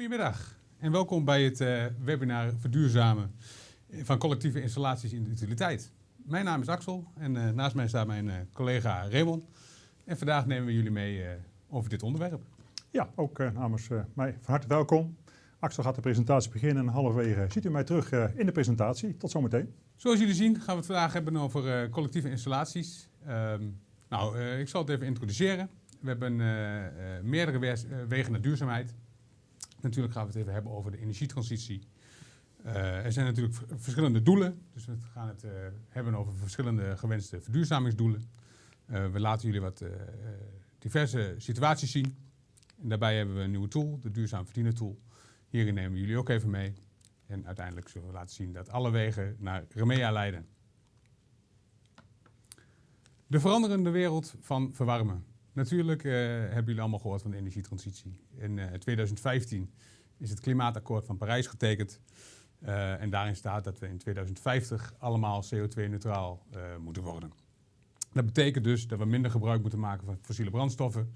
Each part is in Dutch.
Goedemiddag en welkom bij het uh, webinar Verduurzamen van collectieve installaties in de utiliteit. Mijn naam is Axel en uh, naast mij staat mijn uh, collega Raymond. En vandaag nemen we jullie mee over dit onderwerp. Ja, ook namens mij van harte welkom. Axel gaat de presentatie beginnen en halverwege ziet u mij terug in de presentatie. Tot zometeen. Zoals jullie zien gaan we het vandaag hebben over collectieve installaties. Um, nou, ik zal het even introduceren. We hebben meerdere wegen naar duurzaamheid. Natuurlijk gaan we het even hebben over de energietransitie. Uh, er zijn natuurlijk verschillende doelen, dus we gaan het uh, hebben over verschillende gewenste verduurzamingsdoelen. Uh, we laten jullie wat diverse situaties zien. En daarbij hebben we een nieuwe tool, de Duurzaam Verdienen Tool. Hierin nemen we jullie ook even mee. En uiteindelijk zullen we laten zien dat alle wegen naar Remea leiden. De veranderende wereld van verwarmen. Natuurlijk uh, hebben jullie allemaal gehoord van de energietransitie. In uh, 2015 is het klimaatakkoord van Parijs getekend. Uh, en daarin staat dat we in 2050 allemaal CO2-neutraal moeten worden. Dat betekent dus dat we minder gebruik moeten maken van fossiele brandstoffen.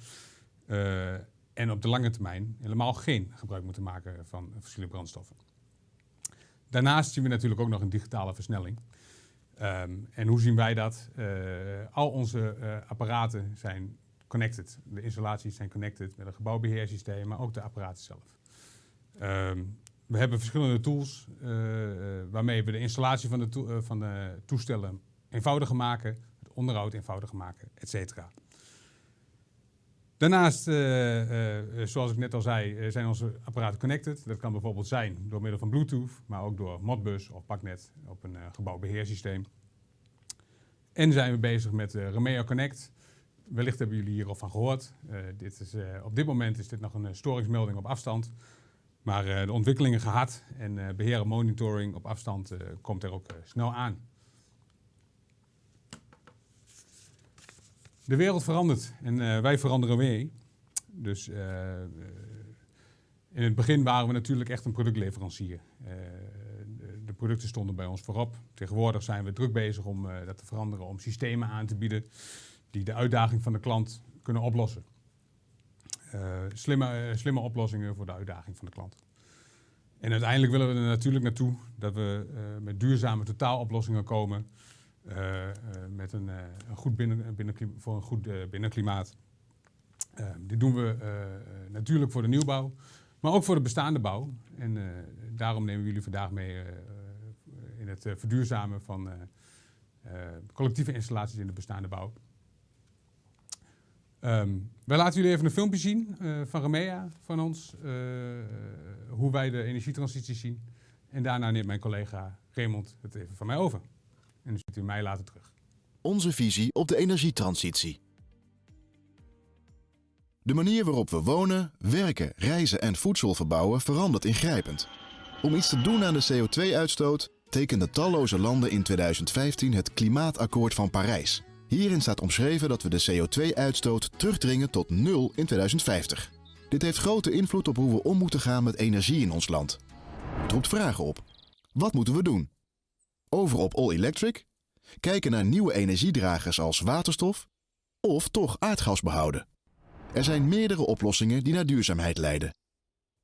en op de lange termijn helemaal geen gebruik moeten maken van fossiele brandstoffen. Daarnaast zien we natuurlijk ook nog een digitale versnelling. Um, en hoe zien wij dat? al onze apparaten zijn connected. De installaties zijn connected met een gebouwbeheersysteem, maar ook de apparaten zelf. Um, we hebben verschillende tools uh, waarmee we de installatie van de, uh, van de toestellen eenvoudiger maken, het onderhoud eenvoudiger maken, et cetera. Daarnaast, zoals ik net al zei, zijn onze apparaten connected. Dat kan bijvoorbeeld zijn door middel van Bluetooth, maar ook door Modbus of Paknet op een gebouwbeheersysteem. En zijn we bezig met Remeo Connect. Wellicht hebben jullie hier al van gehoord. Uh, dit is, uh, op dit moment is dit nog een uh, storingsmelding op afstand. Maar de ontwikkelingen gehad en beheer en monitoring op afstand komt er ook snel aan. De wereld verandert en wij veranderen mee. Dus in het begin waren we natuurlijk echt een productleverancier. De, de producten stonden bij ons voorop. Tegenwoordig zijn we druk bezig om dat te veranderen, om systemen aan te bieden die de uitdaging van de klant kunnen oplossen. Uh, slimme, uh, slimme oplossingen voor de uitdaging van de klant. En uiteindelijk willen we er natuurlijk naartoe dat we uh, met duurzame totaaloplossingen komen. met een, een, goed binnen, voor een goed binnenklimaat. dit doen we natuurlijk voor de nieuwbouw, maar ook voor de bestaande bouw. En daarom nemen we jullie vandaag mee in het verduurzamen van collectieve installaties in de bestaande bouw. Um, wij laten jullie even een filmpje zien uh, van Remea van ons, uh, hoe wij de energietransitie zien. En daarna neemt mijn collega Raymond het even van mij over. En dan ziet u mij later terug. Onze visie op de energietransitie. De manier waarop we wonen, werken, reizen en voedsel verbouwen verandert ingrijpend. Om iets te doen aan de CO2-uitstoot tekenden talloze landen in 2015 het Klimaatakkoord van Parijs. Hierin staat omschreven dat we de CO2-uitstoot terugdringen tot nul in 2050. Dit heeft grote invloed op hoe we om moeten gaan met energie in ons land. Het roept vragen op. Wat moeten we doen? Over op all electric? Kijken naar nieuwe energiedragers als waterstof? Of toch aardgas behouden? Er zijn meerdere oplossingen die naar duurzaamheid leiden.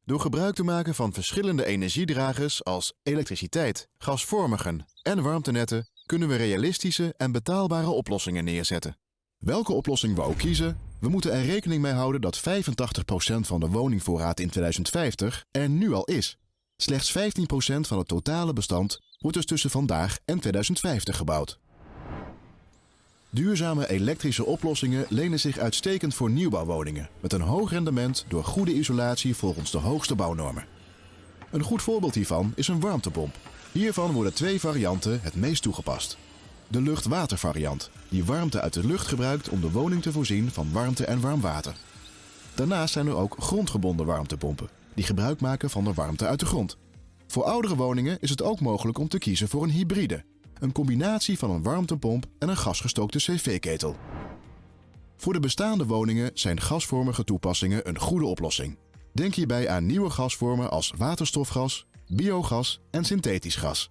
Door gebruik te maken van verschillende energiedragers als elektriciteit, gasvormigen en warmtenetten kunnen we realistische en betaalbare oplossingen neerzetten. Welke oplossing we ook kiezen, we moeten er rekening mee houden dat 85% van de woningvoorraad in 2050 er nu al is. Slechts 15% van het totale bestand wordt dus tussen vandaag en 2050 gebouwd. Duurzame elektrische oplossingen lenen zich uitstekend voor nieuwbouwwoningen met een hoog rendement door goede isolatie volgens de hoogste bouwnormen. Een goed voorbeeld hiervan is een warmtepomp Hiervan worden twee varianten het meest toegepast. De lucht-water-variant, die warmte uit de lucht gebruikt om de woning te voorzien van warmte en warm water. Daarnaast zijn er ook grondgebonden warmtepompen, die gebruik maken van de warmte uit de grond. Voor oudere woningen is het ook mogelijk om te kiezen voor een hybride, een combinatie van een warmtepomp en een gasgestookte cv-ketel. Voor de bestaande woningen zijn gasvormige toepassingen een goede oplossing. Denk hierbij aan nieuwe gasvormen als waterstofgas, biogas en synthetisch gas.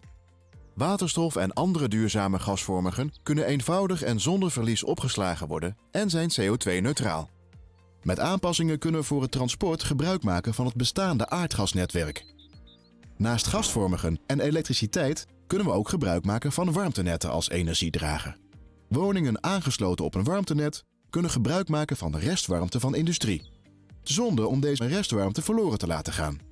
Waterstof en andere duurzame gasvormigen kunnen eenvoudig en zonder verlies opgeslagen worden en zijn CO2-neutraal. Met aanpassingen kunnen we voor het transport gebruik maken van het bestaande aardgasnetwerk. Naast gasvormigen en elektriciteit kunnen we ook gebruik maken van warmtenetten als energiedrager. Woningen aangesloten op een warmtenet kunnen gebruik maken van de restwarmte van industrie, zonder om deze restwarmte verloren te laten gaan.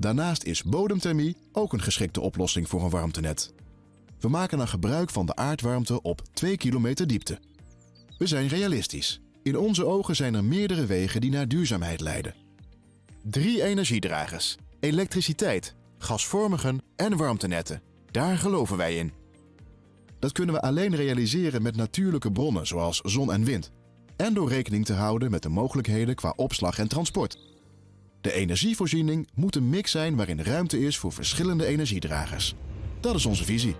Daarnaast is bodemthermie ook een geschikte oplossing voor een warmtenet. We maken dan gebruik van de aardwarmte op 2 kilometer diepte. We zijn realistisch. In onze ogen zijn er meerdere wegen die naar duurzaamheid leiden. Drie energiedragers, elektriciteit, gasvormigen en warmtenetten. Daar geloven wij in. Dat kunnen we alleen realiseren met natuurlijke bronnen zoals zon en wind. En door rekening te houden met de mogelijkheden qua opslag en transport. De energievoorziening moet een mix zijn waarin ruimte is voor verschillende energiedragers. Dat is onze visie.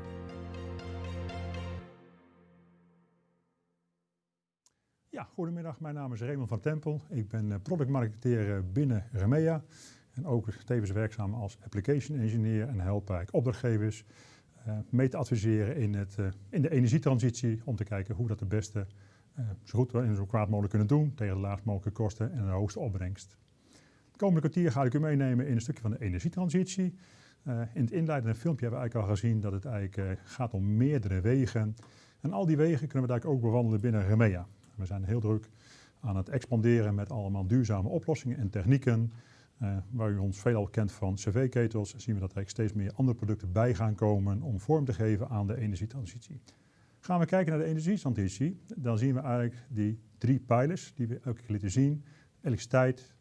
Ja, goedemiddag. Mijn naam is Raymond van Tempel. Ik ben eh, productmarketeer binnen Remea. En ook tevens werkzaam als application engineer en help ik opdrachtgevers uh, mee te adviseren in, het, in de energietransitie. Om te kijken hoe we dat het beste zo goed en zo kwaad mogelijk kunnen doen. Tegen de laagst mogelijke kosten en de hoogste opbrengst. Komende kwartier ga ik u meenemen in een stukje van de energietransitie. in het inleidende filmpje hebben we eigenlijk al gezien dat het eigenlijk gaat om meerdere wegen. En al die wegen kunnen we eigenlijk ook bewandelen binnen Remea. We zijn heel druk aan het expanderen met allemaal duurzame oplossingen en technieken. Uh, waar u ons veelal kent van cv-ketels, zien we dat er steeds meer andere producten bij gaan komen om vorm te geven aan de energietransitie. Gaan we kijken naar de energietransitie, dan zien we eigenlijk die drie pijlers die we elke keer lieten zien. Elektriciteit,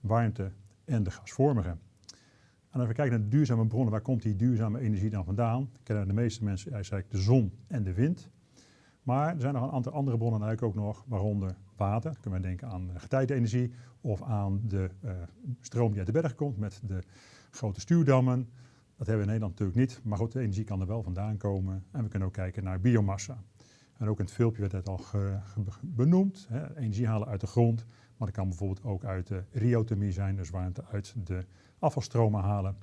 warmte en de gasvormige. En als we kijken naar de duurzame bronnen, waar komt die duurzame energie dan vandaan? Kennen de meeste mensen eigenlijk de zon en de wind. Maar er zijn nog een aantal andere bronnen eigenlijk ook nog, waaronder water. Dan kunnen we denken aan getijdenenergie of aan de uh, stroom die uit de berg komt met de grote stuwdammen. Dat hebben we in Nederland natuurlijk niet, maar goed, de energie kan er wel vandaan komen. En we kunnen ook kijken naar biomassa. En ook in het filmpje werd het al benoemd, hè, energie halen uit de grond. Maar dat kan bijvoorbeeld ook uit de riothermie zijn, dus warmte uit de afvalstromen halen.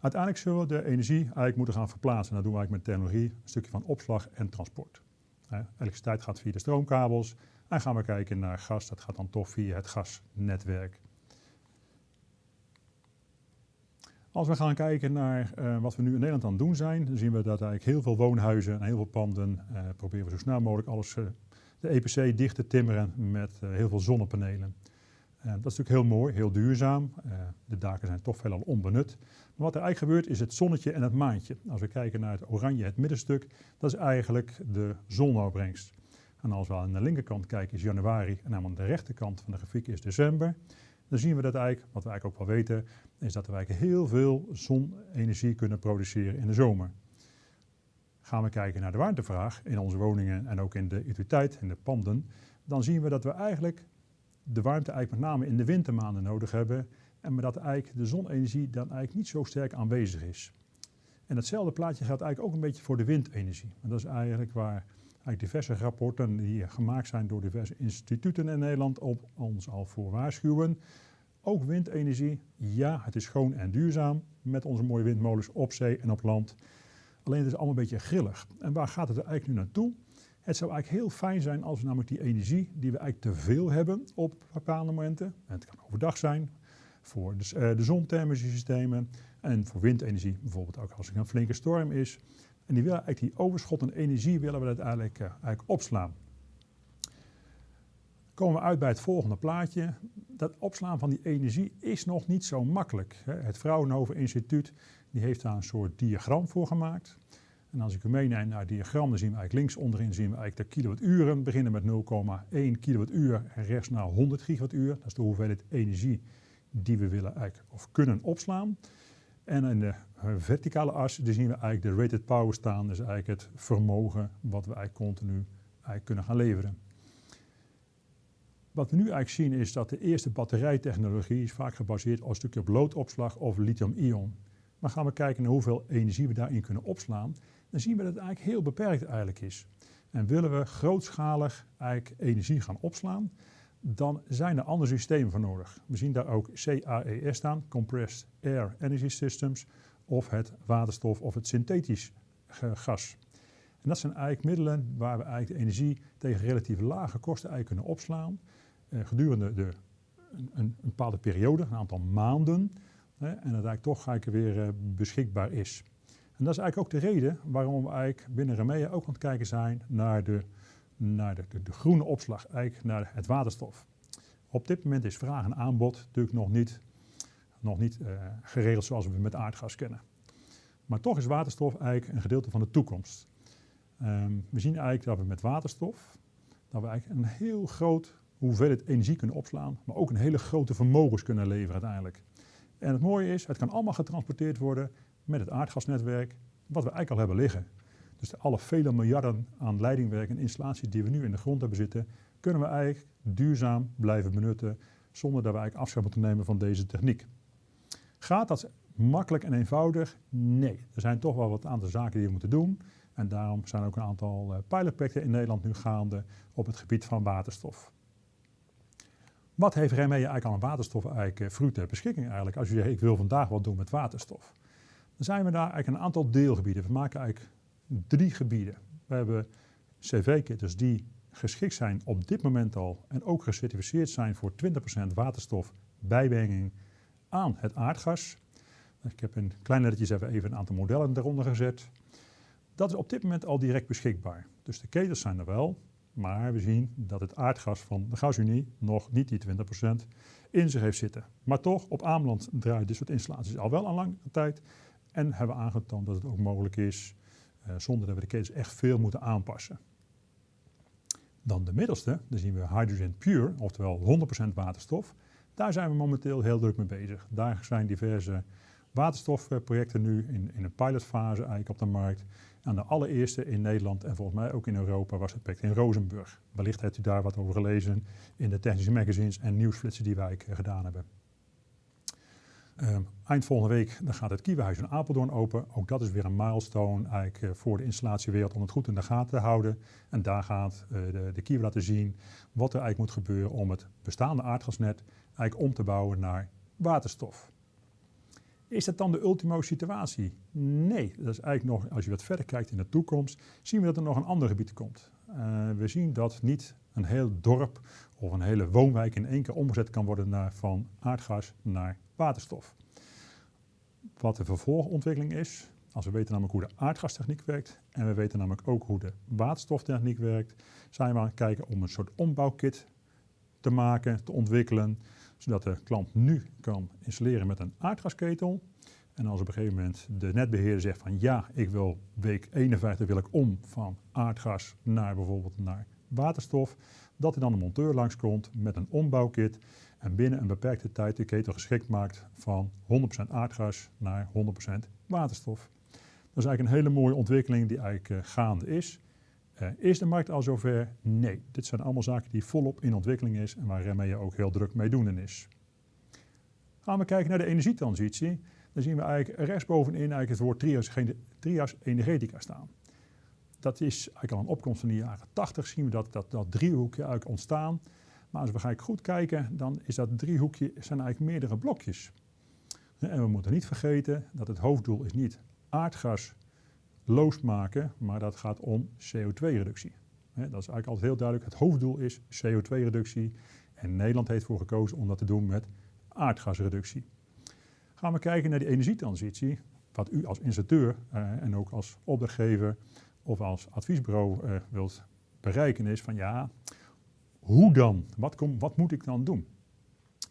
Uiteindelijk zullen we de energie eigenlijk moeten gaan verplaatsen. Dat doen we eigenlijk met technologie, een stukje van opslag en transport. Elektriciteit gaat via de stroomkabels. En gaan we kijken naar gas, dat gaat dan toch via het gasnetwerk. Als we gaan kijken naar uh, wat we nu in Nederland aan het doen zijn, dan zien we dat eigenlijk heel veel woonhuizen en heel veel panden uh, proberen we zo snel mogelijk alles, uh, de EPC dicht te timmeren met heel veel zonnepanelen. dat is natuurlijk heel mooi, heel duurzaam. de daken zijn toch veelal onbenut. Maar wat er eigenlijk gebeurt is het zonnetje en het maantje. Als we kijken naar het oranje, het middenstuk, dat is eigenlijk de zonopbrengst. En als we aan de linkerkant kijken is januari en aan de rechterkant van de grafiek is december. Dan zien we dat eigenlijk, wat we eigenlijk ook wel weten, is dat we eigenlijk heel veel zonenergie kunnen produceren in de zomer. Gaan we kijken naar de warmtevraag in onze woningen en ook in de utiliteit, in de panden, dan zien we dat we eigenlijk de warmte eigenlijk met name in de wintermaanden nodig hebben en dat eigenlijk de zonenergie dan eigenlijk niet zo sterk aanwezig is. En hetzelfde plaatje geldt eigenlijk ook een beetje voor de windenergie. En dat is eigenlijk waar diverse rapporten die gemaakt zijn door diverse instituten in Nederland op ons al voor waarschuwen. Ook windenergie, ja, het is schoon en duurzaam met onze mooie windmolens op zee en op land. Alleen het is allemaal een beetje grillig. En waar gaat het er eigenlijk nu naartoe? Het zou eigenlijk heel fijn zijn als we namelijk die energie die we eigenlijk te veel hebben op bepaalde momenten, en het kan overdag zijn, voor de, uh, de zonthermische systemen en voor windenergie bijvoorbeeld ook als er een flinke storm is. En die, willen eigenlijk die overschot energie willen we uiteindelijk uh, eigenlijk opslaan. Komen we uit bij het volgende plaatje. Dat opslaan van die energie is nog niet zo makkelijk. Het Fraunhofer Instituut die heeft daar een soort diagram voor gemaakt. En als ik u meeneem naar het diagram, dan zien we eigenlijk links onderin zien we eigenlijk de kilowatturen. beginnen met 0,1 kilowattuur en rechts naar 100 gigawattuur. Dat is de hoeveelheid energie die we willen eigenlijk, of kunnen opslaan. En in de verticale as zien we eigenlijk de rated power staan. Dus eigenlijk het vermogen wat we eigenlijk continu eigenlijk kunnen gaan leveren. Wat we nu eigenlijk zien is dat de eerste batterijtechnologie is vaak gebaseerd op een stukje op loodopslag of lithium-ion. Maar gaan we kijken naar hoeveel energie we daarin kunnen opslaan, dan zien we dat het eigenlijk heel beperkt eigenlijk is. En willen we grootschalig eigenlijk energie gaan opslaan, dan zijn er andere systemen voor nodig. We zien daar ook CAES staan, Compressed Air Energy Systems, of het waterstof of het synthetisch gas. En dat zijn eigenlijk middelen waar we eigenlijk de energie tegen relatief lage kosten eigenlijk kunnen opslaan. gedurende de, een, een, bepaalde periode, een aantal maanden, hè, en dat eigenlijk toch eigenlijk weer beschikbaar is. En dat is eigenlijk ook de reden waarom we eigenlijk binnen Remea ook aan het kijken zijn naar de, naar de, groene opslag, eigenlijk naar het waterstof. Op dit moment is vraag en aanbod natuurlijk nog niet, nog niet uh, geregeld zoals we met aardgas kennen. Maar toch is waterstof eigenlijk een gedeelte van de toekomst. Um, we zien eigenlijk dat we met waterstof dat we eigenlijk een heel groot hoeveelheid energie kunnen opslaan, maar ook een hele grote vermogens kunnen leveren uiteindelijk. En het mooie is, het kan allemaal getransporteerd worden met het aardgasnetwerk, wat we eigenlijk al hebben liggen. Dus alle vele miljarden aan leidingwerk en installaties die we nu in de grond hebben zitten, kunnen we eigenlijk duurzaam blijven benutten zonder dat we eigenlijk afscheid moeten nemen van deze techniek. Gaat dat makkelijk en eenvoudig? Nee. Er zijn toch wel wat aantal zaken die we moeten doen. En daarom zijn ook een aantal uh, pilotprojecten in Nederland nu gaande op het gebied van waterstof. Wat heeft Remee eigenlijk aan waterstof eigenlijk uh, ter beschikking eigenlijk? Als je zegt, ik wil vandaag wat doen met waterstof. Dan zijn we daar eigenlijk een aantal deelgebieden. We maken eigenlijk drie gebieden. We hebben cv-kitters die geschikt zijn op dit moment al en ook gecertificeerd zijn voor 20% waterstof bijbrenging aan het aardgas. Ik heb in kleine lettertjes even, even een aantal modellen eronder gezet. Dat is op dit moment al direct beschikbaar. Dus de ketels zijn er wel, maar we zien dat het aardgas van de gasunie nog niet die 20% in zich heeft zitten. Maar toch, op Ameland draaien dit soort installaties al wel een lange tijd en hebben aangetoond dat het ook mogelijk is uh, zonder dat we de ketels echt veel moeten aanpassen. Dan de middelste, dan zien we Hydrogen Pure, oftewel 100% waterstof. Daar zijn we momenteel heel druk mee bezig. Daar zijn diverse waterstofprojecten nu in, in een pilotfase eigenlijk op de markt. En de allereerste in Nederland en volgens mij ook in Europa was het project in Rozenburg. Wellicht hebt u daar wat over gelezen in de technische magazines en nieuwsflitsen die wij eh, gedaan hebben. Um, eind volgende week dan gaat het Kiewenhuis in Apeldoorn open. Ook dat is weer een milestone eigenlijk, uh, voor de installatiewereld om het goed in de gaten te houden. En daar gaat uh, de, de laten zien wat er eigenlijk moet gebeuren om het bestaande aardgasnet eigenlijk om te bouwen naar waterstof. Is dat dan de ultimo situatie? Nee, dat is eigenlijk nog, als je wat verder kijkt in de toekomst, zien we dat er nog een ander gebied komt. Uh, we zien dat niet een heel dorp of een hele woonwijk in één keer omgezet kan worden naar, van aardgas naar waterstof. Wat de vervolgontwikkeling is, als we weten namelijk hoe de aardgastechniek werkt en we weten namelijk ook hoe de waterstoftechniek werkt, zijn we aan het kijken om een soort ombouwkit te maken, te ontwikkelen, zodat de klant nu kan installeren met een aardgasketel. En als op een gegeven moment de netbeheerder zegt van ja, ik wil week 51 wil ik om van aardgas naar bijvoorbeeld naar waterstof, dat er dan een monteur langskomt met een ombouwkit en binnen een beperkte tijd de ketel geschikt maakt van 100% aardgas naar 100% waterstof. Dat is eigenlijk een hele mooie ontwikkeling die eigenlijk uh, gaande is. Uh, is de markt al zover? Nee. Dit zijn allemaal zaken die volop in ontwikkeling is en waar je ook heel druk mee doen is. Gaan we kijken naar de energietransitie, dan zien we eigenlijk rechtsbovenin eigenlijk het woord trias, trias energetica staan. Dat is eigenlijk al een opkomst van de jaren 80, zien we dat, dat, dat driehoekje eigenlijk ontstaan. Maar als we gaan goed kijken, dan is dat driehoekje zijn eigenlijk meerdere blokjes. En we moeten niet vergeten dat het hoofddoel is niet aardgas loosmaken, maar dat gaat om CO2-reductie. Dat is eigenlijk altijd heel duidelijk. Het hoofddoel is CO2-reductie. En Nederland heeft ervoor gekozen om dat te doen met aardgasreductie. Gaan we kijken naar die energietransitie. Wat u als installateur eh, en ook als opdrachtgever of als adviesbureau uh, wilt bereiken is van ja, hoe dan? Wat, kom, wat moet ik dan doen?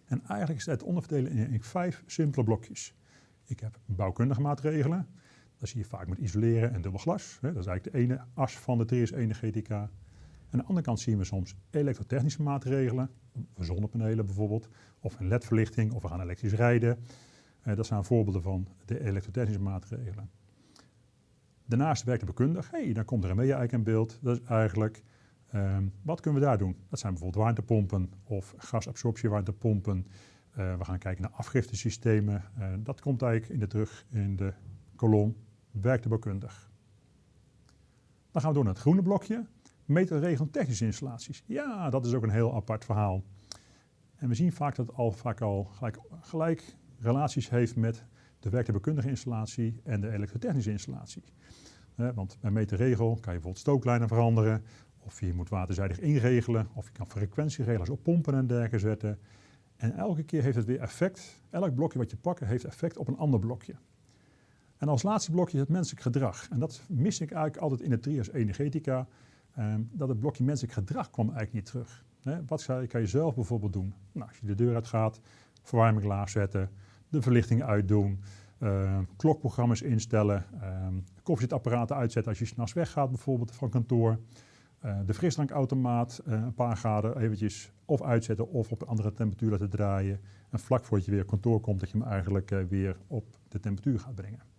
En eigenlijk is het onderverdelen in, in vijf simpele blokjes. Ik heb bouwkundige maatregelen. Dat zie je vaak met isoleren en dubbel glas. Dat is eigenlijk de ene as van de TS energetica. Aan de andere kant zien we soms elektrotechnische maatregelen, zonnepanelen bijvoorbeeld, of een ledverlichting, of we gaan elektrisch rijden. Eh, dat zijn voorbeelden van de elektrotechnische maatregelen. Daarnaast werkt de bekundig. hey, dan komt er een eigenlijk in beeld. Dat is eigenlijk Um, wat kunnen we daar doen? Dat zijn bijvoorbeeld warmtepompen of gasabsorptiewarmtepompen. Uh, we gaan kijken naar afgiftesystemen. Uh, dat komt eigenlijk in de terug in de kolom werktuigbouwkundig. Dan gaan we door naar het groene blokje. Meterregelen technische installaties. Ja, dat is ook een heel apart verhaal. En we zien vaak dat het al, vaak al gelijk, gelijk relaties heeft met de werktuigbouwkundige installatie en de elektrotechnische installatie. Want bij meterregel kan je bijvoorbeeld stooklijnen veranderen Of je moet waterzijdig inregelen, of je kan frequentieregels op pompen en dergelijke zetten. En elke keer heeft het weer effect. Elk blokje wat je pakt heeft effect op een ander blokje. En als laatste blokje het menselijk gedrag. En dat mis ik eigenlijk altijd in de trias energetica. Ehm, dat het blokje menselijk gedrag kwam eigenlijk niet terug. wat kan je zelf bijvoorbeeld doen? Nou, als je de deur uit gaat, verwarming laag zetten, de verlichting uitdoen, uh, klokprogramma's instellen, uh, koffiezetapparaten uitzetten als je s'nachts weggaat bijvoorbeeld van kantoor. Uh, de frisdrankautomaat uh, een paar graden eventjes of uitzetten of op een andere temperatuur laten draaien. En vlak voordat je weer kantoor komt, dat je hem eigenlijk uh, weer op de temperatuur gaat brengen.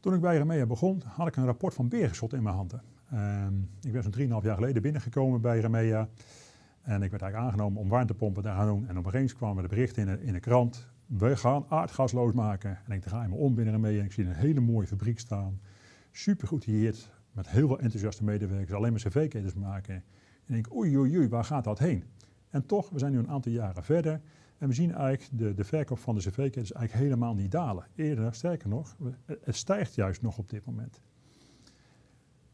Toen ik bij Remea begon, had ik een rapport van Beerschot in mijn handen. Ehm, ik ben zo'n 3,5 jaar geleden binnengekomen bij Remea. En ik werd eigenlijk aangenomen om warmtepompen te gaan doen. En opeens kwamen de berichten in de, in de krant. We gaan aardgasloos maken. En ik draai me om binnen Remea en ik zie een hele mooie fabriek staan. Super geïerd, met heel veel enthousiaste medewerkers. Alleen maar cv-ketens maken. En ik denk, oei oei oei, waar gaat dat heen? En toch, we zijn nu een aantal jaren verder. En we zien eigenlijk de, de verkoop van de cv-ketens eigenlijk helemaal niet dalen. Eerder, sterker nog, het stijgt juist nog op dit moment.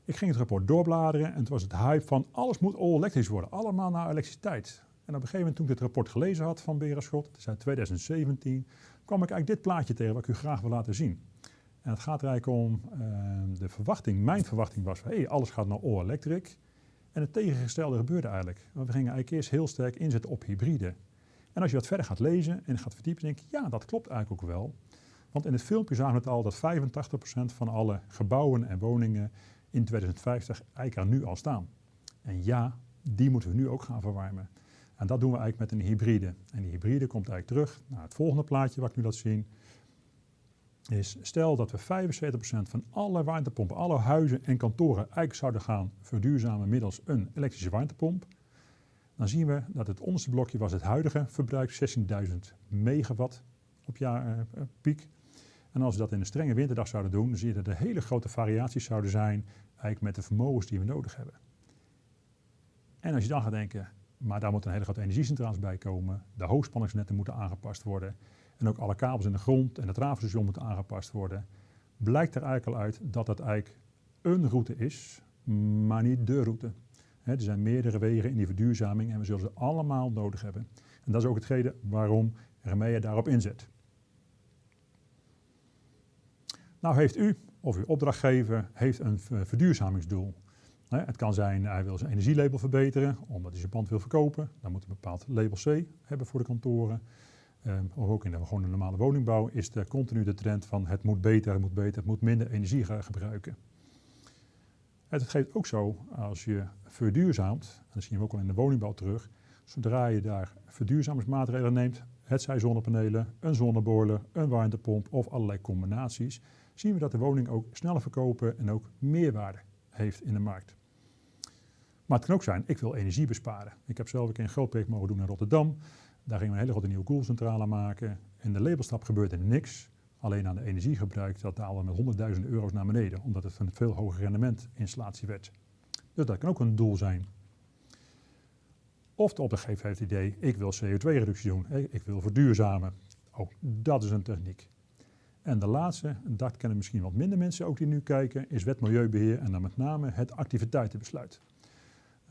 Ik ging het rapport doorbladeren en het was het hype van alles moet all elektrisch worden, allemaal naar elektriciteit. En op een gegeven moment toen ik dit rapport gelezen had van Berenschot, het is uit 2017, kwam ik eigenlijk dit plaatje tegen wat ik u graag wil laten zien. En het gaat er eigenlijk om uh, de verwachting, mijn verwachting was van hey, alles gaat naar all electric. En het tegengestelde gebeurde eigenlijk. We gingen eigenlijk eerst heel sterk inzetten op hybride. En als je wat verder gaat lezen en gaat verdiepen, denk je, ja, dat klopt eigenlijk ook wel. Want in het filmpje zagen we het al dat 85% van alle gebouwen en woningen in 2050 eigenlijk er nu al staan. En ja, die moeten we nu ook gaan verwarmen. En dat doen we eigenlijk met een hybride. En die hybride komt eigenlijk terug naar het volgende plaatje wat ik nu laat zien. Is stel dat we 75% van alle warmtepompen, alle huizen en kantoren eigenlijk zouden gaan verduurzamen middels een elektrische warmtepomp dan zien we dat het onderste blokje was het huidige verbruik, 16.000 megawatt op jaar uh, piek. En als we dat in een strenge winterdag zouden doen, dan zie je dat er hele grote variaties zouden zijn eigenlijk met de vermogens die we nodig hebben. En als je dan gaat denken, maar daar moeten een hele grote energiecentrales bij komen, de hoogspanningsnetten moeten aangepast worden en ook alle kabels in de grond en het travelstation moeten aangepast worden, blijkt er eigenlijk al uit dat dat eigenlijk een route is, maar niet de route er zijn meerdere wegen in die verduurzaming en we zullen ze allemaal nodig hebben. En dat is ook hetgene waarom Remea daarop inzet. Nou heeft u of uw opdrachtgever heeft een verduurzamingsdoel. Het kan zijn, hij wil zijn energielabel verbeteren, omdat hij zijn pand wil verkopen. Dan moet hij een bepaald label C hebben voor de kantoren. Ehm, of ook in de gewone normale woningbouw is er continu de trend van het moet beter, het moet beter, het moet minder energie gaan gebruiken. Het geeft ook zo, als je verduurzaamt, en dat zien we ook al in de woningbouw terug, zodra je daar verduurzamingsmaatregelen neemt, het zij zonnepanelen, een zonneboiler, een warmtepomp of allerlei combinaties, zien we dat de woning ook sneller verkopen en ook meerwaarde heeft in de markt. Maar het kan ook zijn, ik wil energie besparen. Ik heb zelf een keer een groot mogen doen in Rotterdam. Daar gingen we een hele grote nieuwe koelcentrale maken. In de labelstap gebeurde niks. Alleen aan de energiegebruik, dat daalde met honderdduizenden euro's naar beneden, omdat het een veel hoger rendement installatie werd. Dus dat kan ook een doel zijn. Of de opdrachtgever heeft het idee, ik wil CO2-reductie doen, ik wil verduurzamen. Ook dat is een techniek. En de laatste, dat kennen misschien wat minder mensen ook die nu kijken, is wet milieubeheer en dan met name het activiteitenbesluit.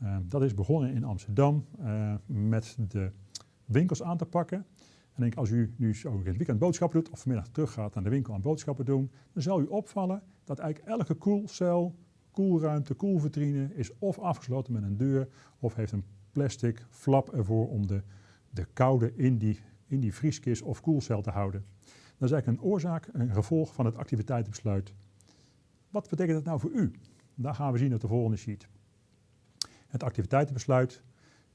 Uh, dat is begonnen in Amsterdam uh, met de winkels aan te pakken. En denk, als u nu zo in het weekend boodschappen doet of vanmiddag teruggaat naar de winkel aan boodschappen doen, dan zal u opvallen dat eigenlijk elke koelcel, koelruimte, koelvitrine is of afgesloten met een deur of heeft een plastic flap ervoor om de, de koude in die, in die vrieskist of koelcel te houden. Dat is eigenlijk een oorzaak, een gevolg van het activiteitenbesluit. Wat betekent dat nou voor u? Daar gaan we zien op de volgende sheet. Het activiteitenbesluit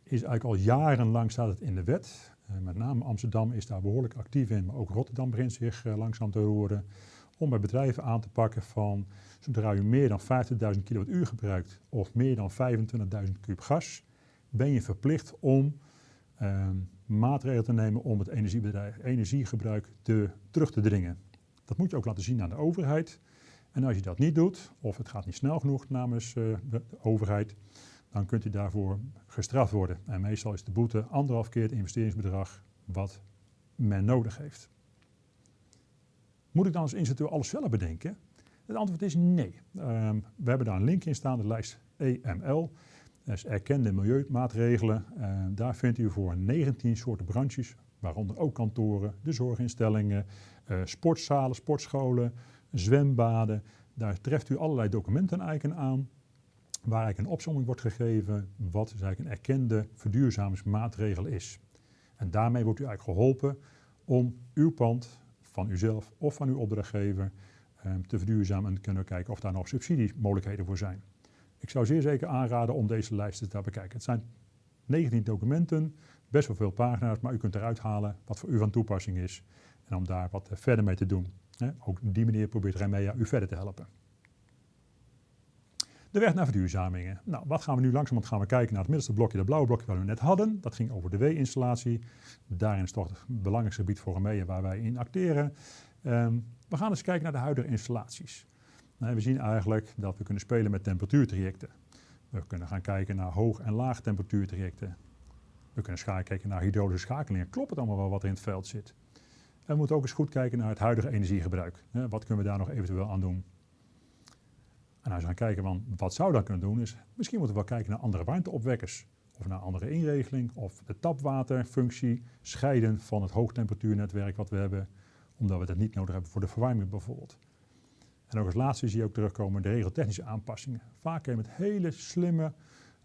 is eigenlijk al jarenlang staat het in de wet. Eh, met name Amsterdam is daar behoorlijk actief in, maar ook Rotterdam begint zich uh, langzaam te roeren. Om bij bedrijven aan te pakken van zodra u meer dan 50.000 kilowattuur gebruikt of meer dan 25.000 kub gas, ben je verplicht om uh, maatregelen te nemen om het energiegebruik te, terug te dringen. Dat moet je ook laten zien aan de overheid. En als je dat niet doet, of het gaat niet snel genoeg namens uh, de overheid, dan kunt u daarvoor gestraft worden. En meestal is de boete anderhalf keer het investeringsbedrag wat men nodig heeft. Moet ik dan als instructeur alles zelf bedenken? Het antwoord is nee. Ehm, we hebben daar een link in staan, de lijst EML. Dat is erkende milieumaatregelen. Ehm, daar vindt u voor 19 soorten branches, waaronder ook kantoren, de zorginstellingen, uh, sportzalen, sportscholen, zwembaden. Daar treft u allerlei documenten aan waar eigenlijk een opzomming wordt gegeven wat dus eigenlijk een erkende verduurzamingsmaatregel is. En daarmee wordt u eigenlijk geholpen om uw pand van uzelf of van uw opdrachtgever um, te verduurzamen en kunnen kijken of daar nog subsidiemogelijkheden voor zijn. Ik zou zeer zeker aanraden om deze lijsten te bekijken. Het zijn 19 documenten, best wel veel pagina's, maar u kunt eruit halen wat voor u van toepassing is en om daar wat verder mee te doen. Ook op die manier probeert Remea u verder te helpen. De weg naar verduurzamingen. Nou, wat gaan we nu langzamerhand gaan we kijken naar het middelste blokje, dat blauwe blokje waar we net hadden. Dat ging over de W-installatie. Daarin is toch het belangrijkste gebied voor Remea waar wij in acteren. Ehm, we gaan eens kijken naar de huidige installaties. Nou, we zien eigenlijk dat we kunnen spelen met temperatuurtrajecten. We kunnen gaan kijken naar hoog- en laag temperatuurtrajecten. We kunnen kijken naar hydraulische schakelingen. Klopt het allemaal wel wat er in het veld zit? En we moeten ook eens goed kijken naar het huidige energiegebruik. Wat kunnen we daar nog eventueel aan doen? En als we gaan kijken van wat zou dat kunnen doen, is misschien moeten we wel kijken naar andere warmteopwekkers. Of naar andere inregeling, of de tapwaterfunctie scheiden van het hoogtemperatuurnetwerk wat we hebben, omdat we dat niet nodig hebben voor de verwarming bijvoorbeeld. En ook als laatste zie je ook terugkomen de regeltechnische aanpassingen. Vaak met hele slimme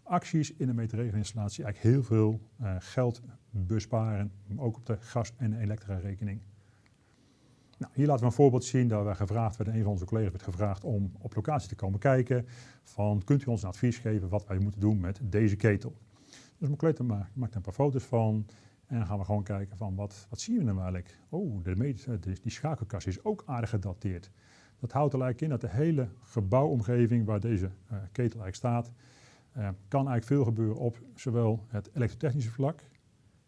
acties in de meterregelinstallatie eigenlijk heel veel uh, geld besparen, ook op de gas- en elektra-rekening. Nou, hier laten we een voorbeeld zien dat we gevraagd werden, een van onze collega's werd gevraagd om op locatie te komen kijken. Van, kunt u ons advies geven wat wij moeten doen met deze ketel? Dus mijn collega maakt, een paar foto's van en dan gaan we gewoon kijken van wat, wat zien we nou eigenlijk? Oh, de, die schakelkast is ook aardig gedateerd. Dat houdt er eigenlijk in dat de hele gebouwomgeving waar deze uh, ketel eigenlijk staat, uh, kan eigenlijk veel gebeuren op zowel het elektrotechnische vlak,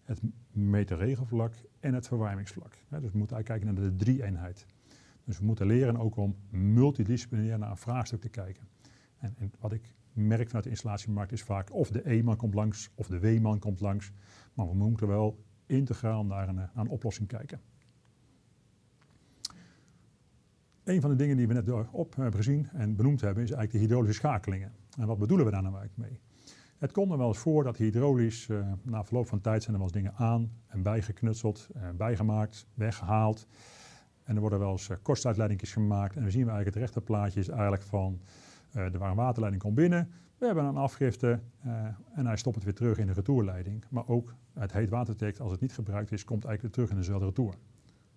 het meterregelvlak en het verwarmingsvlak. dus we moeten eigenlijk kijken naar de drie-eenheid. Dus we moeten leren ook om multidisciplinair naar een vraagstuk te kijken. En, en wat ik merk vanuit de installatiemarkt is vaak of de E-man komt langs of de W-man komt langs. Maar we moeten wel integraal naar een, naar een oplossing kijken. Een van de dingen die we net op hebben gezien en benoemd hebben is eigenlijk de hydraulische schakelingen. En wat bedoelen we daar nou eigenlijk mee? Het komt er wel eens voor dat hydraulisch, uh, na verloop van tijd zijn er wel eens dingen aan en bijgeknutseld, bijgemaakt, weggehaald. En er worden wel eens uh, gemaakt. En we zien we eigenlijk het rechterplaatje is eigenlijk van de warmwaterleiding komt binnen. We hebben een afgifte en hij stopt het weer terug in de retourleiding. Maar ook het heet watertekst, als het niet gebruikt is, komt eigenlijk weer terug in dezelfde retour.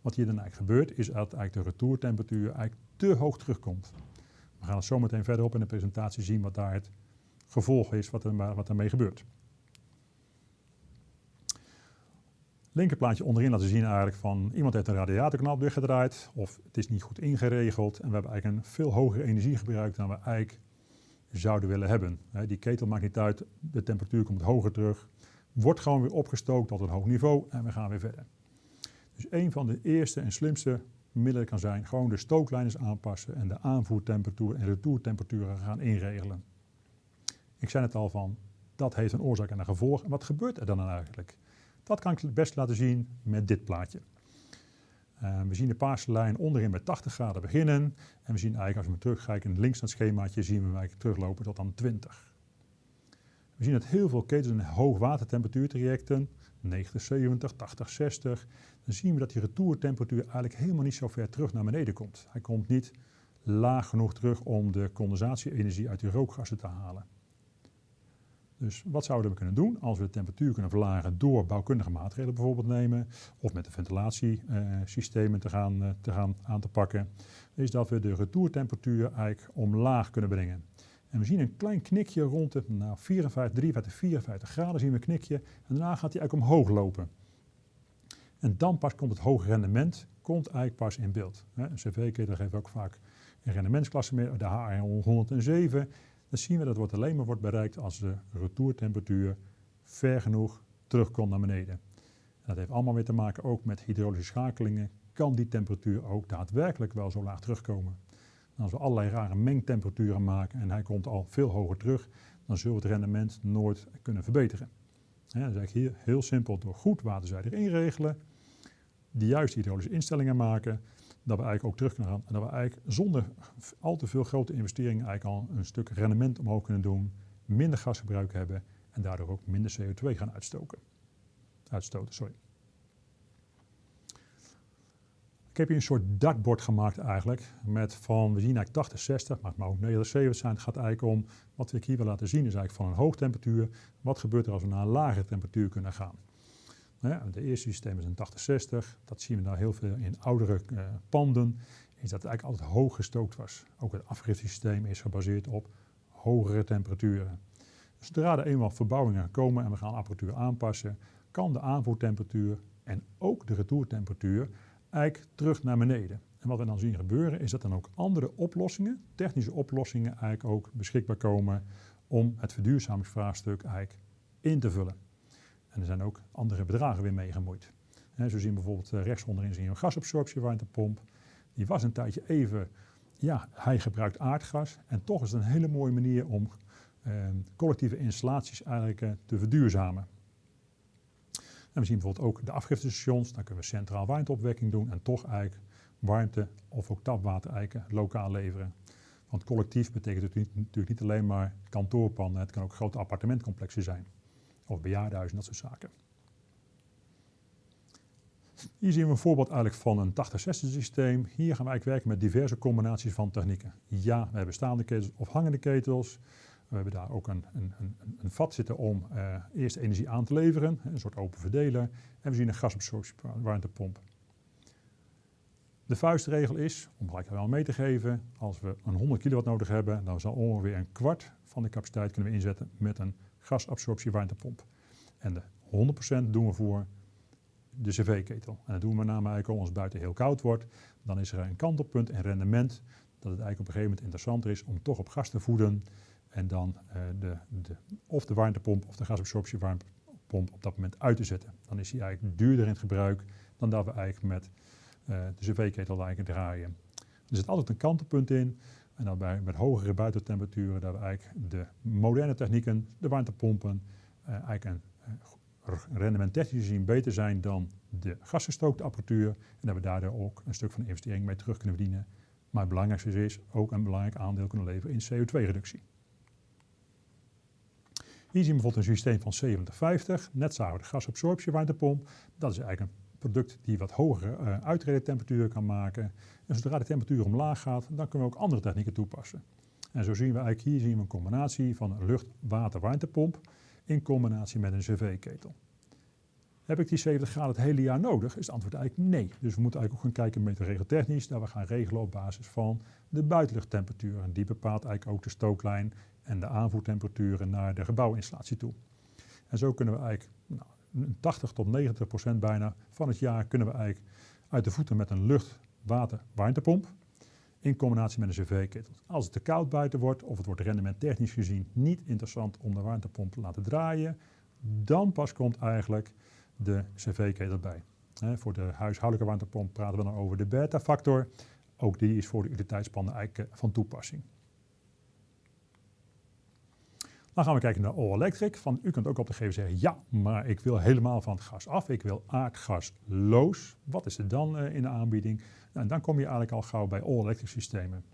Wat hier dan eigenlijk gebeurt, is dat eigenlijk de retourtemperatuur eigenlijk te hoog terugkomt. We gaan het zo meteen verderop in de presentatie zien wat daar het gevolg is wat, er, wat ermee gebeurt. Linkerplaatje onderin laten zien eigenlijk van iemand heeft een radiatorknop dichtgedraaid of het is niet goed ingeregeld en we hebben eigenlijk een veel hoger energiegebruik dan we eigenlijk zouden willen hebben. Die ketel maakt niet uit, de temperatuur komt hoger terug, wordt gewoon weer opgestookt tot een hoog niveau en we gaan weer verder. Dus een van de eerste en slimste middelen kan zijn gewoon de stooklijnen aanpassen en de aanvoertemperatuur en retourtemperaturen gaan inregelen. Ik zei het al van, dat heeft een oorzaak en een gevolg. En wat gebeurt er dan eigenlijk? Dat kan ik het best laten zien met dit plaatje. Uh, we zien de paarse lijn onderin met 80 graden beginnen. En we zien eigenlijk, als we terugkijken links naar het schemaatje, zien we eigenlijk teruglopen tot aan 20. We zien dat heel veel ketens in hoogwatertemperatuurtrajecten, 90, 70, 80, 60. Dan zien we dat die retourtemperatuur eigenlijk helemaal niet zo ver terug naar beneden komt. Hij komt niet laag genoeg terug om de condensatie-energie uit die rookgassen te halen. Dus wat zouden we kunnen doen als we de temperatuur kunnen verlagen door bouwkundige maatregelen bijvoorbeeld nemen of met de ventilatiesystemen te gaan, eh, te gaan aan te pakken, is dat we de retourtemperatuur eigenlijk omlaag kunnen brengen. En we zien een klein knikje rond de nou, 54, 53, 54 graden zien we een knikje en daarna gaat hij eigenlijk omhoog lopen. En dan pas komt het hoge rendement komt eigenlijk pas in beeld. Een cv-ketel geeft ook vaak een rendementsklasse meer, de HR 107 dan zien we dat het alleen maar wordt bereikt als de retourtemperatuur ver genoeg terugkomt naar beneden. dat heeft allemaal weer te maken ook met hydraulische schakelingen. Kan die temperatuur ook daadwerkelijk wel zo laag terugkomen? als we allerlei rare mengtemperaturen maken en hij komt al veel hoger terug, dan zullen we het rendement nooit kunnen verbeteren. Ja, dat is eigenlijk hier heel simpel door goed waterzijdig inregelen, de juiste hydraulische instellingen maken, dat we eigenlijk ook terug kunnen gaan. En dat we eigenlijk zonder al te veel grote investeringen eigenlijk al een stuk rendement omhoog kunnen doen, minder gasgebruik hebben en daardoor ook minder CO2 gaan uitstoken. uitstoten. Sorry. Ik heb hier een soort dartbord gemaakt eigenlijk. Met van, we zien eigenlijk 80, 60, maar het mag ook 90, 70 zijn. Het gaat eigenlijk om, wat ik hier wil laten zien, is eigenlijk van een hoogtemperatuur. Wat gebeurt er als we naar een lage temperatuur kunnen gaan? De eerste systeem is een 8060. Dat zien we nou heel veel in oudere uh, panden. Is dat het eigenlijk altijd hoog gestookt was. Ook het afgiftesysteem is gebaseerd op hogere temperaturen. Dus zodra er eenmaal verbouwingen komen en we gaan apparatuur aanpassen, kan de aanvoertemperatuur en ook de retourtemperatuur eigenlijk terug naar beneden. En wat we dan zien gebeuren is dat dan ook andere oplossingen, technische oplossingen eigenlijk ook beschikbaar komen om het verduurzamingsvraagstuk eigenlijk in te vullen. En er zijn ook andere bedragen weer mee gemoeid. He, zo zien we bijvoorbeeld uh, rechts onderin zien we een gasabsorptiewarmtepomp. Die was een tijdje even, ja, hij gebruikt aardgas. En toch is het een hele mooie manier om uh, collectieve installaties eigenlijk uh, te verduurzamen. En we zien bijvoorbeeld ook de afgiftestations. Dan kunnen we centraal warmteopwekking doen en toch eigenlijk warmte of ook tapwater eigenlijk lokaal leveren. Want collectief betekent natuurlijk niet alleen maar kantoorpanden. Het kan ook grote appartementcomplexen zijn of bejaardenhuizen, dat soort zaken. Hier zien we een voorbeeld eigenlijk van een 8060 systeem. Hier gaan we eigenlijk werken met diverse combinaties van technieken. Ja, we hebben staande ketels of hangende ketels. We hebben daar ook een, een, een, een vat zitten om uh, eerst energie aan te leveren, een soort open verdeler. En we zien een gasabsorptiewarmtepomp. De vuistregel is, om gelijk wel mee te geven, als we een 100 kilowatt nodig hebben, dan zal ongeveer een kwart van de capaciteit kunnen we inzetten met een gasabsorptiewarmtepomp. En de 100% doen we voor de cv-ketel. En dat doen we met name eigenlijk als het buiten heel koud wordt. Dan is er een kantelpunt en rendement dat het eigenlijk op een gegeven moment interessanter is om toch op gas te voeden. En dan uh, de, de, of de warmtepomp of de gasabsorptiewarmtepomp op dat moment uit te zetten. Dan is die eigenlijk duurder in het gebruik dan dat we eigenlijk met uh, de cv-ketel draaien. Er zit altijd een kantelpunt in. En bij, met hogere buitentemperaturen, dat we eigenlijk de moderne technieken, de warmtepompen, uh, eigenlijk een uh, rendement technisch gezien beter zijn dan de gasgestookte apparatuur. En dat we daardoor ook een stuk van de investering mee terug kunnen verdienen. Maar het belangrijkste is ook een belangrijk aandeel kunnen leveren in CO2-reductie. Hier zien we bijvoorbeeld een systeem van 7050, net zagen we de gasabsorptie warmtepomp. Dat is eigenlijk een product die wat hogere uh, uitredentemperaturen kan maken. En zodra de temperatuur omlaag gaat, dan kunnen we ook andere technieken toepassen. En zo zien we eigenlijk hier zien we een combinatie van een lucht-water-warmtepomp in combinatie met een cv-ketel. Heb ik die 70 graden het hele jaar nodig? Is het antwoord eigenlijk nee. Dus we moeten eigenlijk ook gaan kijken met regeltechnisch, dat we gaan regelen op basis van de buitenluchttemperatuur. En die bepaalt eigenlijk ook de stooklijn en de aanvoertemperaturen naar de gebouwinstallatie toe. En zo kunnen we eigenlijk nou, 80 tot 90 procent bijna van het jaar kunnen we eigenlijk uit de voeten met een lucht, water, warmtepomp in combinatie met een cv-ketel. Als het te koud buiten wordt of het wordt rendement technisch gezien niet interessant om de warmtepomp te laten draaien, dan pas komt eigenlijk de cv-ketel bij. voor de huishoudelijke warmtepomp praten we dan over de beta-factor. Ook die is voor de utiliteitspanden eigenlijk eh, van toepassing. Dan gaan we kijken naar All Electric. Van, u kunt ook op de gegeven zeggen, ja, maar ik wil helemaal van het gas af. Ik wil aardgasloos. Wat is er dan uh, in de aanbieding? Nou, dan kom je eigenlijk al gauw bij All Electric systemen.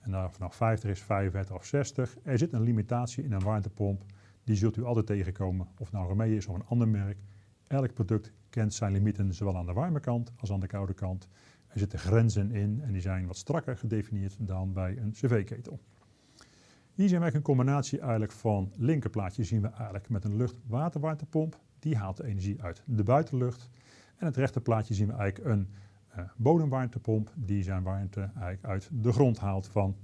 En dan vanaf 50 is 45 of 60. Er zit een limitatie in een warmtepomp. Die zult u altijd tegenkomen. Of nou Remee is of een ander merk. Elk product kent zijn limieten, zowel aan de warme kant als aan de koude kant. Er zitten grenzen in en die zijn wat strakker gedefinieerd dan bij een cv-ketel. Hier zien we een combinatie eigenlijk van linkerplaatje zien we eigenlijk met een lucht-waterwarmtepomp. Die haalt de energie uit de buitenlucht. En het rechterplaatje zien we eigenlijk een uh, bodemwarmtepomp die zijn warmte eigenlijk uit de grond haalt van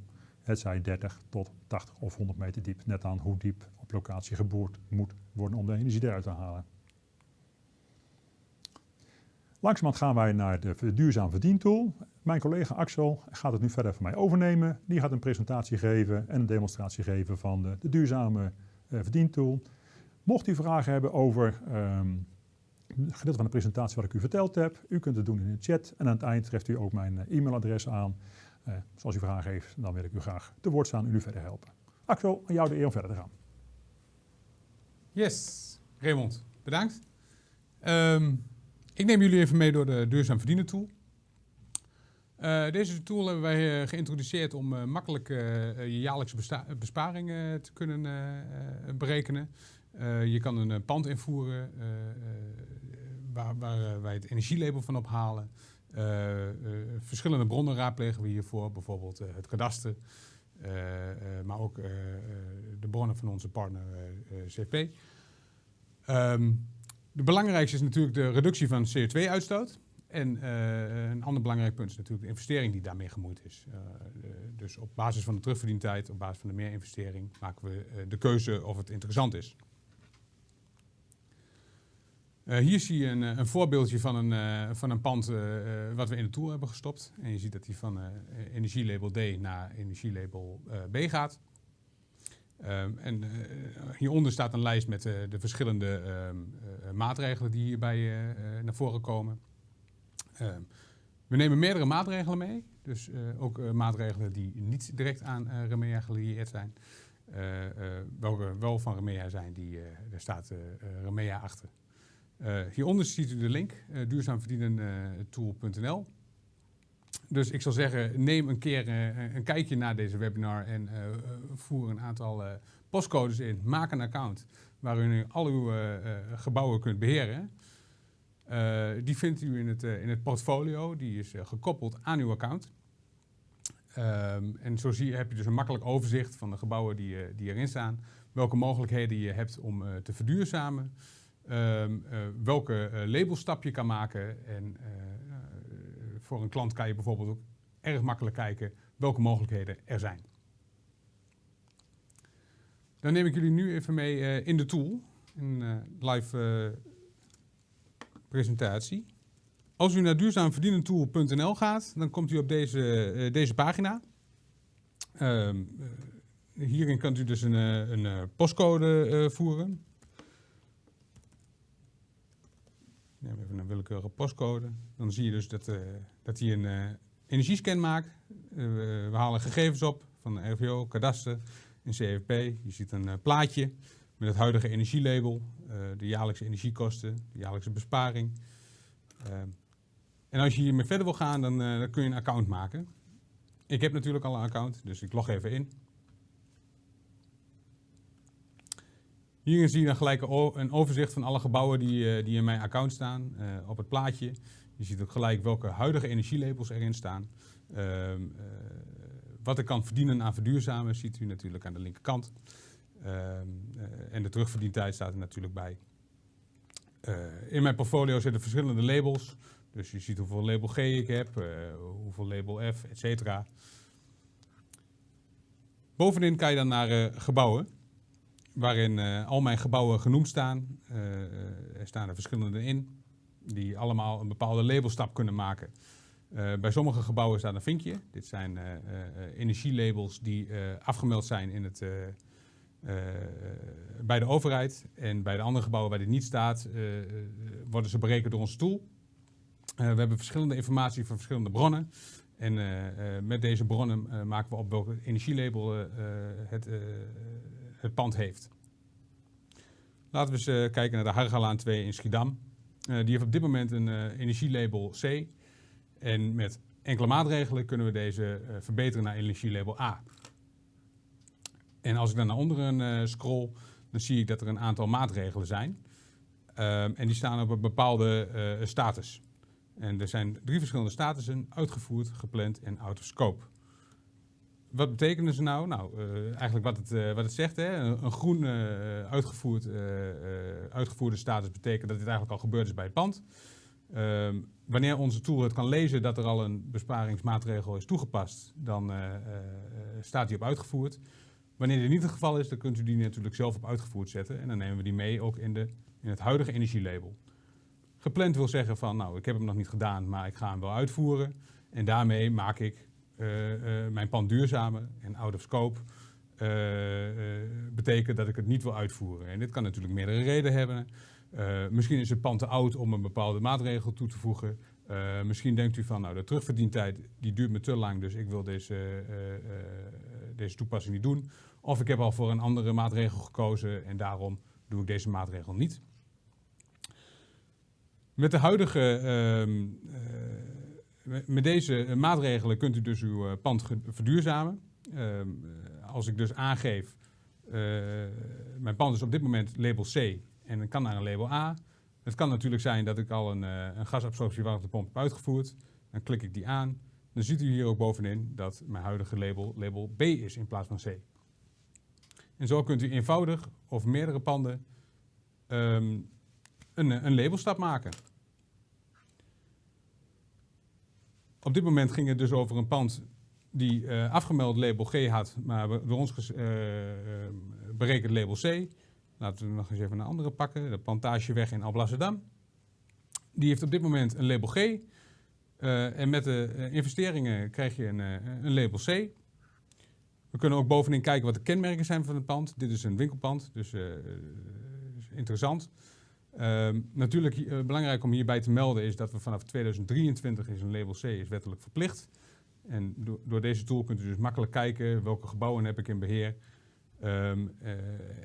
het zij 30 tot 80 of 100 meter diep. Net aan hoe diep op locatie geboord moet worden om de energie eruit te halen. Langzamerhand gaan wij naar de duurzaam verdientool. Mijn collega Axel gaat het nu verder van mij overnemen. Die gaat een presentatie geven en een demonstratie geven van de, de duurzame uh, verdientool. Mocht u vragen hebben over um, het gedeelte van de presentatie wat ik u verteld heb, u kunt het doen in de chat. En aan het eind treft u ook mijn uh, e-mailadres aan. Uh, als u vragen heeft, dan wil ik u graag te woord staan en u verder helpen. Axel, aan jou de eer om verder te gaan. Yes, Raymond, bedankt. Um, ik neem jullie even mee door de duurzaam verdienen tool. Uh, deze tool hebben wij uh, geïntroduceerd om uh, makkelijk je jaarlijkse besparingen te kunnen berekenen. je kan een pand invoeren waar, waar wij het energielabel van ophalen. verschillende bronnen raadplegen we hiervoor, bijvoorbeeld het kadaster, maar ook de bronnen van onze partner CP. Um, de belangrijkste is natuurlijk de reductie van CO2-uitstoot. En uh, een ander belangrijk punt is natuurlijk de investering die daarmee gemoeid is. Uh, dus op basis van de terugverdientijd, op basis van de meerinvestering, maken we uh, de keuze of het interessant is. hier zie je een, een voorbeeldje van een, van een pand wat we in de tool hebben gestopt. En je ziet dat die van energielabel D naar energielabel B gaat. Um, en uh, hieronder staat een lijst met uh, de verschillende um, uh, maatregelen die hierbij naar voren komen. Um, we nemen meerdere maatregelen mee, dus ook maatregelen die niet direct aan Remea gelieerd zijn. welke wel van Remea zijn, die, daar staat Remea achter. hieronder ziet u de link, duurzaamverdienentool.nl. Dus ik zal zeggen, neem een keer uh, een kijkje naar deze webinar en uh, voer een aantal uh, postcodes in. Maak een account waar u al uw gebouwen kunt beheren. die vindt u in het, in het portfolio, die is gekoppeld aan uw account. Um, en zo zie, heb je dus een makkelijk overzicht van de gebouwen die, die erin staan. Welke mogelijkheden je hebt om te verduurzamen. Um, welke labelstap je kan maken en voor een klant kan je bijvoorbeeld ook erg makkelijk kijken welke mogelijkheden er zijn. Dan neem ik jullie nu even mee uh, in de tool, een uh, live uh, presentatie. Als u naar duurzaamverdienentool.nl gaat, dan komt u op deze, deze pagina. Ehm, hierin kunt u dus een, een postcode voeren. Neem even een willekeurige postcode. Dan zie je dus dat, uh, dat hij een uh, energiescan maakt. Uh, we halen gegevens op van RVO, kadaster en CFP. Je ziet een plaatje met het huidige energielabel, de jaarlijkse energiekosten, de jaarlijkse besparing. en als je hiermee verder wil gaan, dan, dan kun je een account maken. Ik heb natuurlijk al een account, dus ik log even in. Hierin zie je dan gelijk een overzicht van alle gebouwen die, uh, die in mijn account staan uh, op het plaatje. Je ziet ook gelijk welke huidige energielabels erin staan. Uh, wat ik kan verdienen aan verduurzamen ziet u natuurlijk aan de linkerkant. Ehm, en de terugverdientijd staat er natuurlijk bij. in mijn portfolio zitten verschillende labels. Dus je ziet hoeveel label G ik heb, hoeveel label F, et cetera. Bovenin kan je dan naar gebouwen waarin uh, al mijn gebouwen genoemd staan. Uh, er staan er verschillende in, die allemaal een bepaalde labelstap kunnen maken. Bij sommige gebouwen staat een vinkje. Dit zijn energielabels die afgemeld zijn in het, bij de overheid. En bij de andere gebouwen waar dit niet staat, worden ze berekend door onze tool. we hebben verschillende informatie van verschillende bronnen. En met deze bronnen maken we op welke energielabel het het pand heeft. Laten we eens uh, kijken naar de Hargalaan 2 in Schiedam. Uh, die heeft op dit moment een uh, energielabel C. En met enkele maatregelen kunnen we deze verbeteren naar energielabel A. En als ik dan naar onderen scroll, dan zie ik dat er een aantal maatregelen zijn. Ehm, en die staan op een bepaalde status. En er zijn drie verschillende statussen, uitgevoerd, gepland en out of scope wat betekenen ze nou? Nou, uh, eigenlijk wat het, uh, wat het zegt. Hè? Een, een groen uh, uitgevoerd, uitgevoerde status betekent dat dit eigenlijk al gebeurd is bij het pand. Ehm, wanneer onze tool het kan lezen dat er al een besparingsmaatregel is toegepast, dan staat die op uitgevoerd. Wanneer dit niet het geval is, dan kunt u die natuurlijk zelf op uitgevoerd zetten. En dan nemen we die mee ook in, de, in het huidige energielabel. Gepland wil zeggen van, nou, ik heb hem nog niet gedaan, maar ik ga hem wel uitvoeren. En daarmee maak ik mijn pand duurzamer en out of scope uh, betekent dat ik het niet wil uitvoeren. En dit kan natuurlijk meerdere redenen hebben. misschien is het pand te oud om een bepaalde maatregel toe te voegen. misschien denkt u van, nou, de terugverdientijd die duurt me te lang, dus ik wil deze, deze toepassing niet doen. Of ik heb al voor een andere maatregel gekozen en daarom doe ik deze maatregel niet. Met de huidige ehm, met deze maatregelen kunt u dus uw pand verduurzamen. Ehm, als ik dus aangeef, mijn pand is op dit moment label C en kan naar een label A. Het kan natuurlijk zijn dat ik al een, een gasabsorptiewarmtepomp heb uitgevoerd. Dan klik ik die aan. Dan ziet u hier ook bovenin dat mijn huidige label label B is in plaats van C. En zo kunt u eenvoudig of meerdere panden um, een, een labelstap maken. Op dit moment ging het dus over een pand die uh, afgemeld label G had, maar door ons uh, berekend label C. Laten we nog eens even een andere pakken, de Plantageweg in Alblasserdam. Die heeft op dit moment een label G. En met de investeringen krijg je een, een label C. We kunnen ook bovenin kijken wat de kenmerken zijn van het pand. Dit is een winkelpand, dus uh, interessant. Uh, natuurlijk uh, belangrijk om hierbij te melden is dat we vanaf 2023 is een label C is wettelijk verplicht. En do door deze tool kunt u dus makkelijk kijken welke gebouwen heb ik in beheer. Um,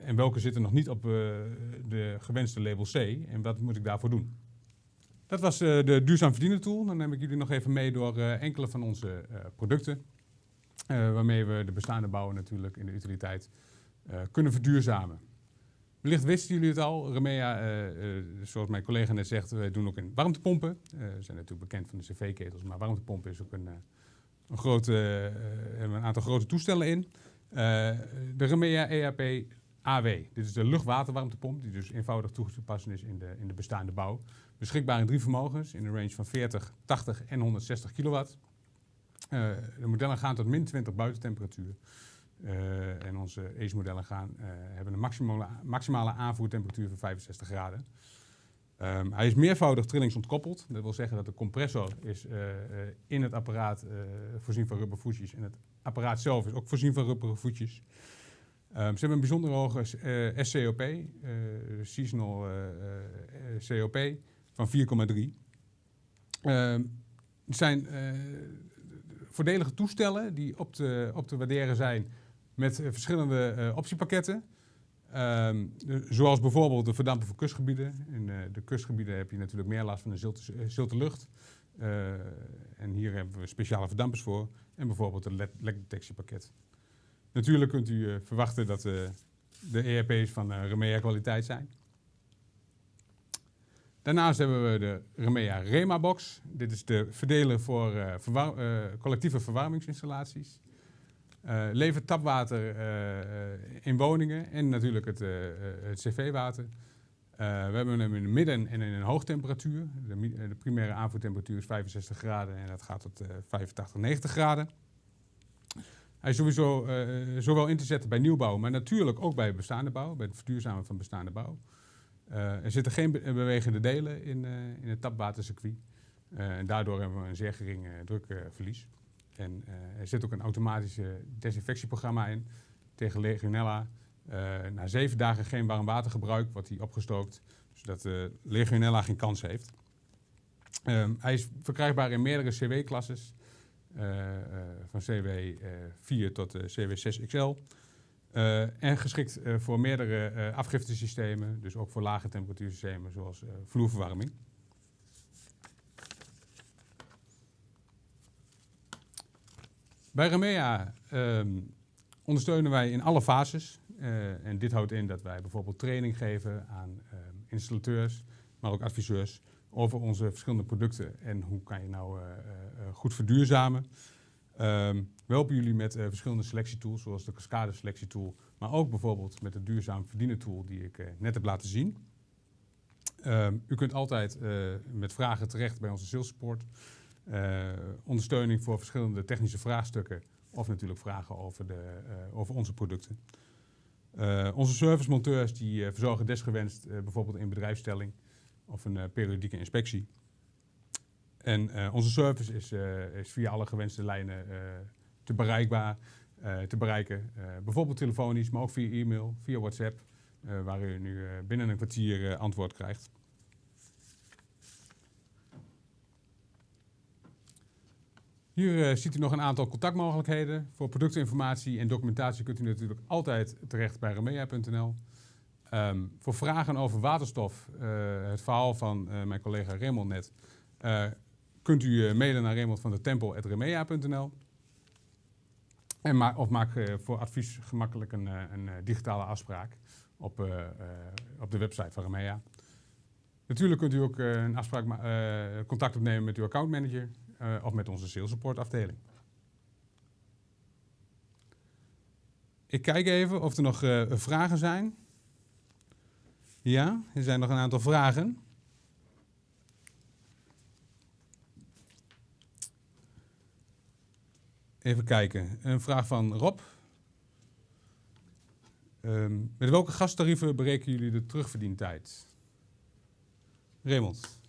en welke zitten nog niet op de gewenste label C en wat moet ik daarvoor doen. Dat was de duurzaam verdienen tool. Dan neem ik jullie nog even mee door enkele van onze producten. Waarmee we de bestaande bouwen natuurlijk in de utiliteit kunnen verduurzamen. Wellicht wisten jullie het al. Remea, uh, zoals mijn collega net zegt, wij doen ook in warmtepompen. we zijn natuurlijk bekend van de cv-ketels, maar warmtepompen is ook een, een, grote, een aantal grote toestellen in. de Remea EAP AW. Dit is de luchtwaterwarmtepomp, die dus eenvoudig toe te passen is in de, in de bestaande bouw. Beschikbaar in drie vermogens, in een range van 40, 80 en 160 kilowatt. Uh, de modellen gaan tot min 20 buitentemperatuur. Uh, en onze ACE-modellen gaan, uh, hebben een maximale, maximale aanvoertemperatuur van 65 graden. Um, hij is meervoudig trillingsontkoppeld. Dat wil zeggen dat de compressor is in het apparaat voorzien van rubbervoetjes. En het apparaat zelf is ook voorzien van rubbervoetjes. Um, ze hebben een bijzonder hoge SCOP, seasonal COP, van 4,3. Um, zijn voordelige toestellen die op op te waarderen zijn met uh, verschillende uh, optiepakketten. De, zoals bijvoorbeeld de verdampen voor kustgebieden. In uh, de kustgebieden heb je natuurlijk meer last van de zilte, zilte lucht. en hier hebben we speciale verdampers voor. En bijvoorbeeld een lekdetectiepakket. Natuurlijk kunt u verwachten dat de ERP's van Remea kwaliteit zijn. Daarnaast hebben we de Remea Rema Box. Dit is de verdeler voor collectieve verwarmingsinstallaties. Uh, levert tapwater in woningen en natuurlijk het, het cv-water. we hebben hem in de midden- en in een hoogtemperatuur. De, de, primaire aanvoertemperatuur is 65 graden en dat gaat tot 85, 90 graden. Hij is sowieso zowel in te zetten bij nieuwbouw, maar natuurlijk ook bij bestaande bouw, bij het verduurzamen van bestaande bouw. Er zitten geen bewegende delen in, in het tapwatercircuit. En daardoor hebben we een zeer gering drukverlies. En er zit ook een automatische desinfectieprogramma in tegen Legionella. na zeven dagen geen warm watergebruik wordt hij opgestookt, zodat Legionella geen kans heeft. Ehm, hij is verkrijgbaar in meerdere CW-klasses, van CW 4 tot CW 6 XL. Uh, en geschikt voor meerdere uh, afgiftesystemen, dus ook voor lage temperatuursystemen zoals vloerverwarming. Bij Remea um, ondersteunen wij in alle fases. en dit houdt in dat wij bijvoorbeeld training geven aan um, installateurs, maar ook adviseurs over onze verschillende producten en hoe kan je nou goed verduurzamen. Um, we helpen jullie met uh, verschillende selectietools, zoals de Cascade selectietool, maar ook bijvoorbeeld met de duurzaam verdienen tool die ik uh, net heb laten zien. U kunt altijd uh, met vragen terecht bij onze sales support. Ondersteuning voor verschillende technische vraagstukken of natuurlijk vragen over, de, over onze producten. onze servicemonteurs die verzorgen desgewenst bijvoorbeeld in bedrijfsstelling of een periodieke inspectie. En onze service is, is, via alle gewenste lijnen te, bereikbaar, te bereiken. bijvoorbeeld telefonisch, maar ook via e-mail, via WhatsApp, waar u nu binnen een kwartier antwoord krijgt. Hier ziet u nog een aantal contactmogelijkheden. Voor productinformatie en documentatie kunt u natuurlijk altijd terecht bij remea.nl. Ehm, voor vragen over waterstof, het verhaal van mijn collega Raymond net, kunt u eh, mailen naar Raymond van der Tempel.remea.nl. En of maak eh, voor advies gemakkelijk een, eh, een eh, digitale afspraak op, eh, eh, op de website van Remea. Natuurlijk kunt u ook eh, een afspraak eh, contact opnemen met uw accountmanager eh, of met onze sales support afdeling. Ik kijk even of er nog eh, vragen zijn. Ja, er zijn nog een aantal vragen. Even kijken. Een vraag van Rob. Ehm, met welke gastarieven berekenen jullie de terugverdientijd? Raymond,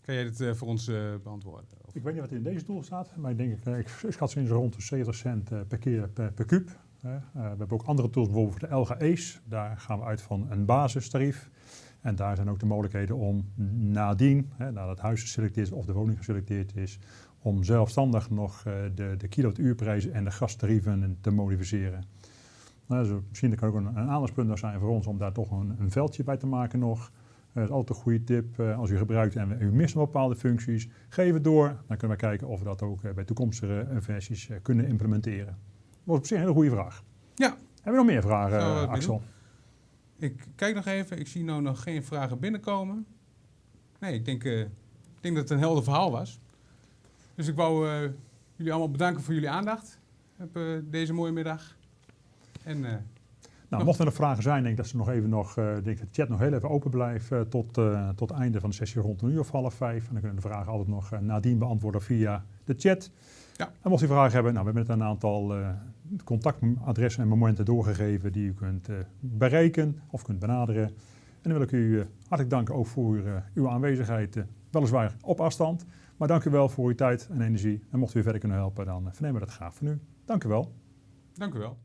kan jij dit eh, voor ons eh, beantwoorden? Ik weet niet wat in deze tool staat, maar ik denk, eh, ik schat ze in zo rond de 70 cent eh, per keer per, per kuub. Eh, we hebben ook andere tools, bijvoorbeeld voor de Ace. Daar gaan we uit van een basistarief. En daar zijn ook de mogelijkheden om nadien, nadat het huis geselecteerd is of de woning geselecteerd is, om zelfstandig nog de, de kilowattuurprijzen en de gastarieven te modificeren. Nou, dus misschien kan ook een, een aandachtspunt zijn voor ons om daar toch een, een veldje bij te maken nog. Dat is altijd een goede tip. eh, als u gebruikt en u mist bepaalde functies, geef het door. Dan kunnen we kijken of we dat ook eh, bij toekomstige eh, versies kunnen implementeren. Dat was op zich een hele goede vraag. Ja. Hebben we nog meer vragen, Axel? Ik kijk nog even. Ik zie nou nog geen vragen binnenkomen. Nee, ik denk, ik denk dat het een helder verhaal was. Dus ik wou jullie allemaal bedanken voor jullie aandacht op eh, deze mooie middag. En Nou, mochten er nog vragen zijn, denk ik dat ze nog even nog, eh, denk dat de chat nog heel even open blijft eh, tot, eh, tot het einde van de sessie rond een uur of half vijf. En dan kunnen de vragen altijd nog nadien beantwoorden via de chat. Ja. En mocht u vragen hebben, nou, we hebben net een aantal contactadressen en momenten doorgegeven die u kunt bereiken of kunt benaderen. En dan wil ik u hartelijk danken ook voor uw aanwezigheid, weliswaar op afstand. Maar dank u wel voor uw tijd en energie. En mocht u weer verder kunnen helpen, dan vernemen we dat graag van u. Dank u wel. dank u wel.